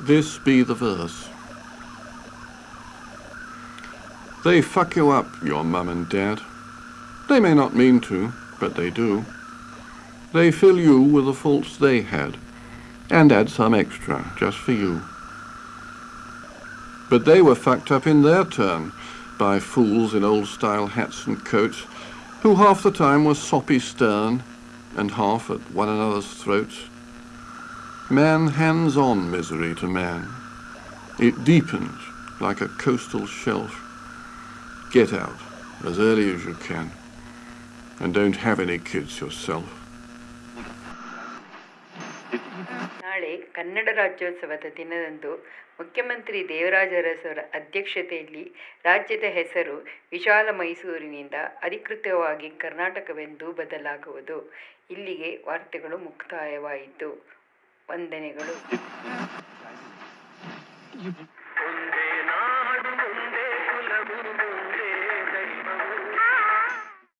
this be the verse. They fuck you up, your mum and dad. They may not mean to, but they do. They fill you with the faults they had, and add some extra just for you. But they were fucked up in their turn by fools in old-style hats and coats, who half the time were soppy stern, and half at one another's throats. Man hands on misery to man. It deepens like a coastal shelf. Get out as early as you can, and don't have any kids yourself. ನಾಳೆ ಕನ್ನಡ ರಾಜ್ಯೋತ್ಸವದ ದಿನದಂದು ಮುಖ್ಯಮಂತ್ರಿ ದೇವರಾಜ ಅರಸರ ಅಧ್ಯಕ್ಷತೆಯಲ್ಲಿ ರಾಜ್ಯದ ಹೆಸರು ವಿಶಾಲ ಮೈಸೂರಿನಿಂದ ಅಧಿಕೃತವಾಗಿ ಕರ್ನಾಟಕವೆಂದು ಬದಲಾಗುವುದು ಇಲ್ಲಿಗೆ ವಾರ್ತೆಗಳು ಮುಕ್ತಾಯವಾಯಿತು ವಂದನೆಗಳು.